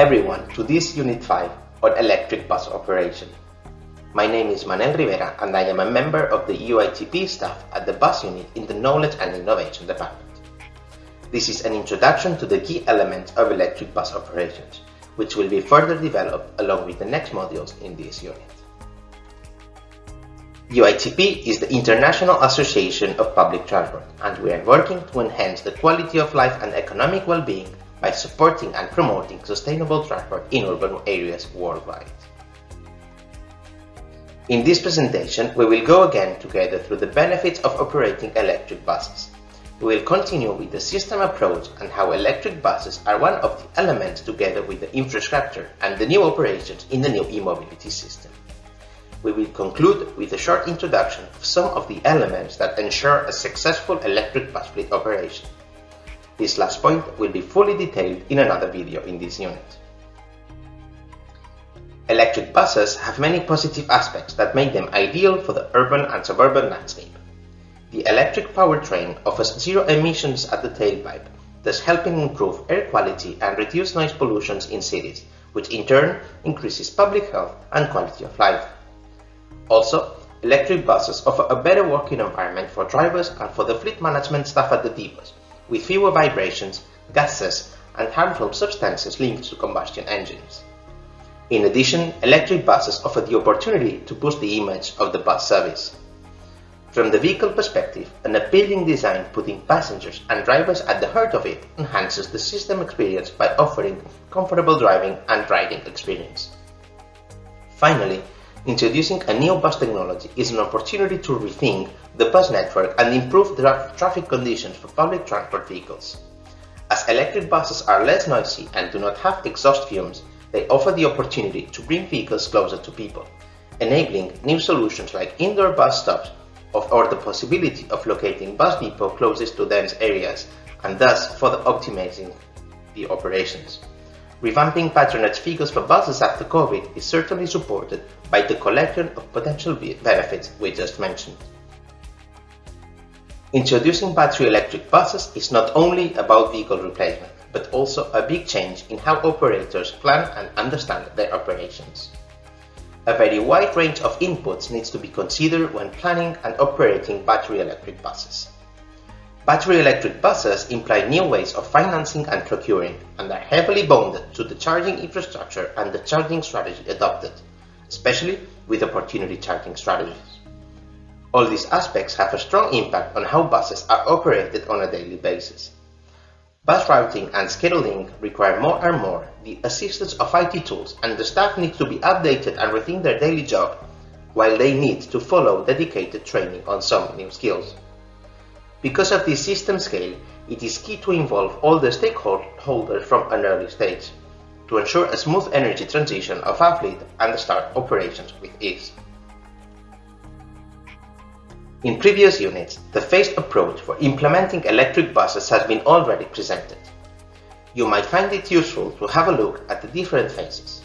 Everyone to this Unit 5 on electric bus operation. My name is Manel Rivera and I am a member of the UITP staff at the bus unit in the Knowledge and Innovation Department. This is an introduction to the key elements of electric bus operations, which will be further developed along with the next modules in this unit. UITP is the International Association of Public Transport and we are working to enhance the quality of life and economic well-being by supporting and promoting sustainable transport in urban areas worldwide. In this presentation, we will go again together through the benefits of operating electric buses. We will continue with the system approach and how electric buses are one of the elements together with the infrastructure and the new operations in the new e-mobility system. We will conclude with a short introduction of some of the elements that ensure a successful electric bus fleet operation. This last point will be fully detailed in another video in this unit. Electric buses have many positive aspects that make them ideal for the urban and suburban landscape. The electric powertrain offers zero emissions at the tailpipe, thus helping improve air quality and reduce noise pollution in cities, which in turn increases public health and quality of life. Also, electric buses offer a better working environment for drivers and for the fleet management staff at the depots, with fewer vibrations, gases, and harmful substances linked to combustion engines. In addition, electric buses offer the opportunity to boost the image of the bus service. From the vehicle perspective, an appealing design putting passengers and drivers at the heart of it enhances the system experience by offering comfortable driving and riding experience. Finally, introducing a new bus technology is an opportunity to rethink the bus network and improve the traffic conditions for public transport vehicles. As electric buses are less noisy and do not have exhaust fumes, they offer the opportunity to bring vehicles closer to people, enabling new solutions like indoor bus stops or the possibility of locating bus depot closest to dense areas and thus further optimizing the operations. Revamping patronage figures for buses after COVID is certainly supported by the collection of potential benefits we just mentioned. Introducing battery electric buses is not only about vehicle replacement, but also a big change in how operators plan and understand their operations. A very wide range of inputs needs to be considered when planning and operating battery electric buses. Battery electric buses imply new ways of financing and procuring and are heavily bonded to the charging infrastructure and the charging strategy adopted, especially with opportunity charging strategies. All these aspects have a strong impact on how buses are operated on a daily basis. Bus routing and scheduling require more and more the assistance of IT tools and the staff needs to be updated and rethink their daily job, while they need to follow dedicated training on some new skills. Because of this system scale, it is key to involve all the stakeholders from an early stage to ensure a smooth energy transition of our fleet and start operations with ease. In previous units, the phased approach for implementing electric buses has been already presented. You might find it useful to have a look at the different phases.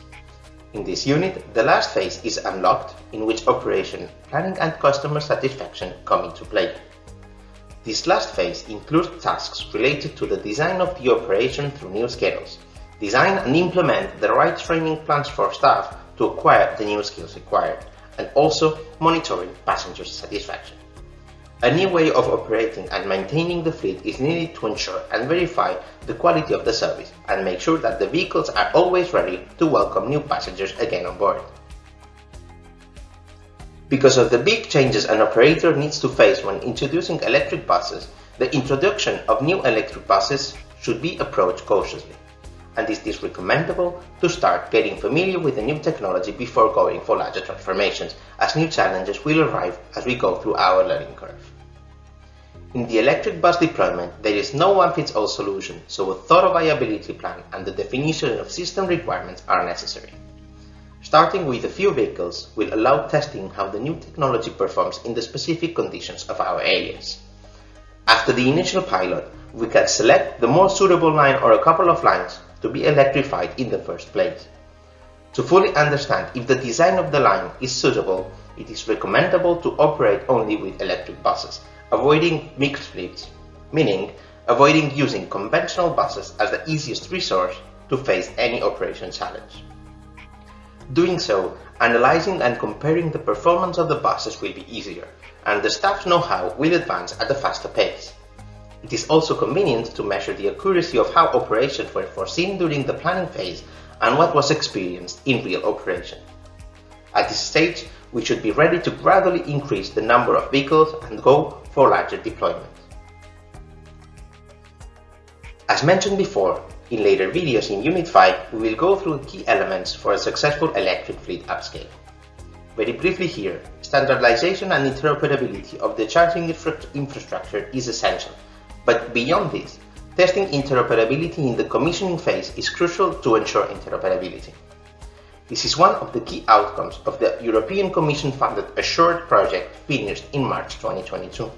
In this unit, the last phase is unlocked, in which operation, planning and customer satisfaction come into play. This last phase includes tasks related to the design of the operation through new schedules, design and implement the right training plans for staff to acquire the new skills required, and also monitoring passenger satisfaction. A new way of operating and maintaining the fleet is needed to ensure and verify the quality of the service and make sure that the vehicles are always ready to welcome new passengers again on board. Because of the big changes an operator needs to face when introducing electric buses, the introduction of new electric buses should be approached cautiously, and it is recommendable to start getting familiar with the new technology before going for larger transformations, as new challenges will arrive as we go through our learning curve. In the electric bus deployment, there is no one-fits-all solution, so a thorough viability plan and the definition of system requirements are necessary. Starting with a few vehicles will allow testing how the new technology performs in the specific conditions of our areas. After the initial pilot, we can select the more suitable line or a couple of lines to be electrified in the first place. To fully understand if the design of the line is suitable, it is recommendable to operate only with electric buses avoiding mixed fleets, meaning avoiding using conventional buses as the easiest resource to face any operation challenge. Doing so, analyzing and comparing the performance of the buses will be easier, and the staff's know-how will advance at a faster pace. It is also convenient to measure the accuracy of how operations were foreseen during the planning phase and what was experienced in real operation. At this stage, we should be ready to gradually increase the number of vehicles and go for larger deployments. As mentioned before, in later videos in Unit 5, we will go through key elements for a successful electric fleet upscale. Very briefly here, standardization and interoperability of the charging infra infrastructure is essential, but beyond this, testing interoperability in the commissioning phase is crucial to ensure interoperability. This is one of the key outcomes of the European Commission-funded Assured project finished in March 2022.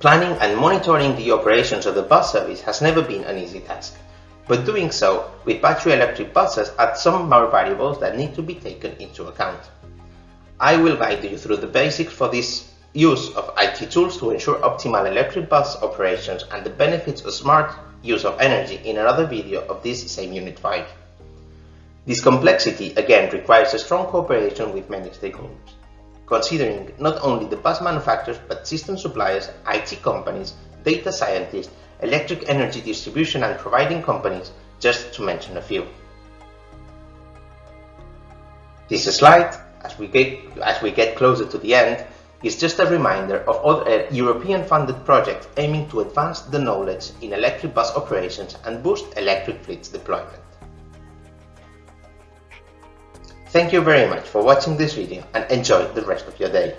Planning and monitoring the operations of the bus service has never been an easy task, but doing so with battery electric buses adds some more variables that need to be taken into account. I will guide you through the basics for this use of IT tools to ensure optimal electric bus operations and the benefits of smart use of energy in another video of this same Unit 5. This complexity again requires a strong cooperation with many stakeholders, considering not only the bus manufacturers but system suppliers, IT companies, data scientists, electric energy distribution and providing companies, just to mention a few. This slide, as we get, as we get closer to the end, is just a reminder of other uh, European-funded projects aiming to advance the knowledge in electric bus operations and boost electric fleets deployment. Thank you very much for watching this video and enjoy the rest of your day.